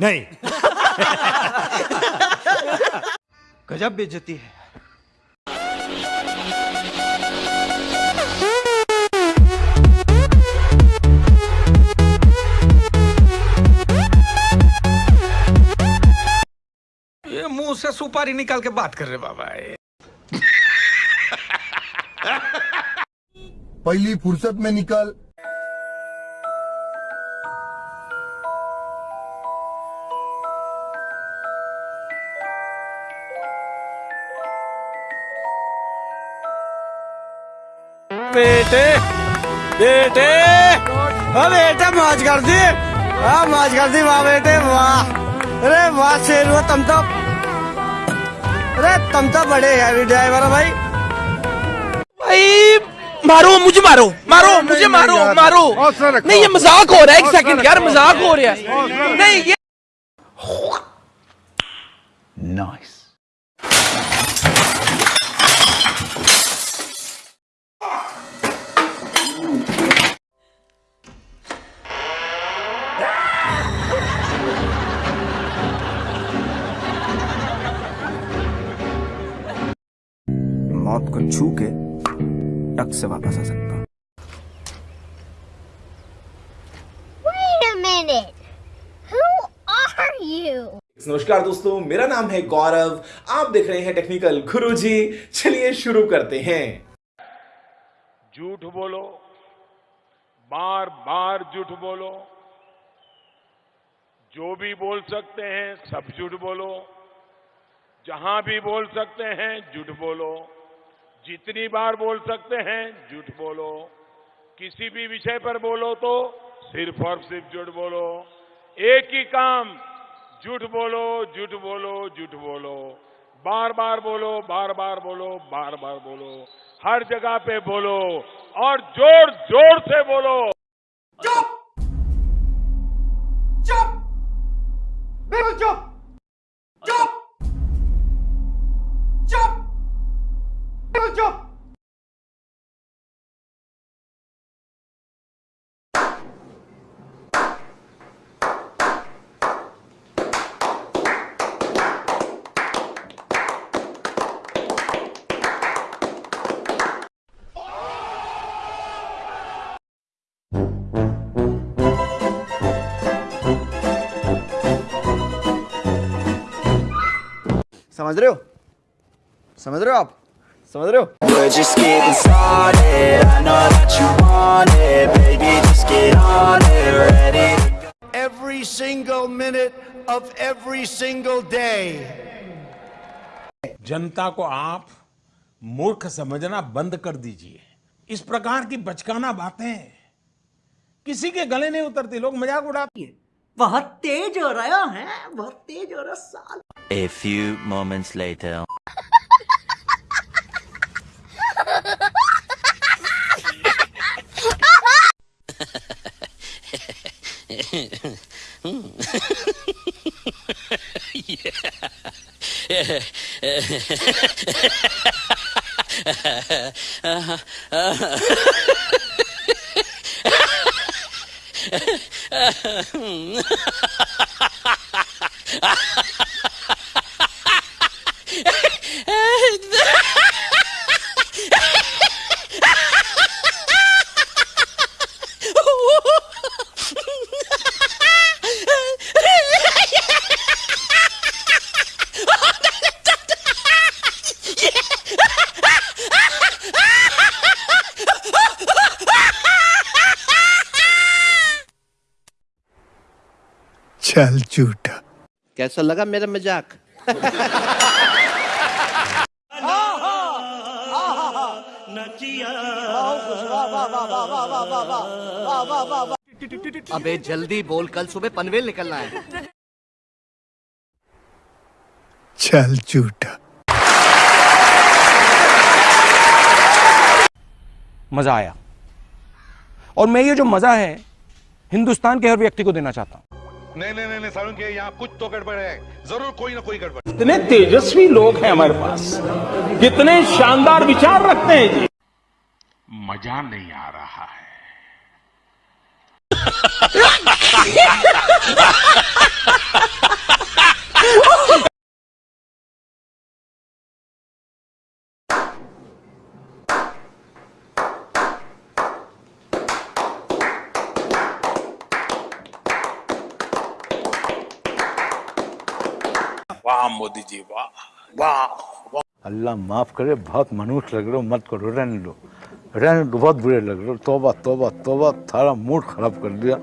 नहीं। गजब बेइज्जती है। ये मुँह से सुपारी निकाल के बात कर रहे बाबा ये। पहली फुर्सत में निकल बेटे बेटे। हाँ बेटे मौज कर दी। हाँ मौज कर दी वाह बेटे वाह। अरे वाह शेर हुआ तुम तो। अरे तुम तो बड़े हैवी ड्राइवर भाई। भाई मारो मुझे मारो मारो मुझे मारो मारो। नहीं ये मज़ाक हो रहा है एक सेकंड यार मज़ाक हो रहा है। नहीं ये मौत टक से वापस आ सकता हूँ? नमस्कार दोस्तों मेरा नाम है गौरव। आप देख रहे हैं टेक्निकल गुरुजी। चलिए शुरू करते हैं। झूठ बोलो। बार बार झूठ बोलो। जो भी बोल सकते हैं सब झूठ बोलो। जहाँ भी बोल सकते हैं झूठ बोलो। जितनी बार बोल सकते हैं, झूठ बोलो। किसी भी विषय पर बोलो तो सिर्फ़ और सिर्फ़ झूठ बोलो। एक ही काम, झूठ बोलो झूठ बोलो झूठ बोलो। बार बार बोलो, बार बार बोलो, बार बार बोलो। हर जगह पे बोलो और ज़ोर ज़ोर से बोलो। समझ रहे हो? समझ रहे हो आप? समझ रहे हो? Every single minute of every single जनता को आप मूर्ख समझना बंद कर दीजिए। इस प्रकार की बचकाना बातें। किसी के गले नहीं उतरती लोग मज़ाक उड़ाती है। बहुत तेज हो रहा है बहुत तेज हो रहा साल A few moments later. yeah. चल झूठा। कैसा लगा मेरा मज़ाक? अबे जल्दी बोल कल सुबह पनवेल निकलना है। चल झूठा। मज़ा आया। और मैं ये जो मज़ा है हिंदुस्तान के हर व्यक्ति को देना चाहता हूँ। नहीं नहीं नहीं सारुण के यहाँ कुछ तो गड़बड़ है। ज़रूर कोई ना कोई गड़बड़। इतने तेजस्वी लोग हैं हमारे पास। कितने शानदार विचार रखते हैं जी। मज़ा नहीं आ रहा है। वाह मोदी जी, वाह वाह अल्लाह माफ़ करे, बहुत मनुष्य लग रहे हो, मत करो, रहने लो रहने बहुत बुरे लग रहे हो। तोबा तोबा तोबा, थारा मूड खराब कर दिया।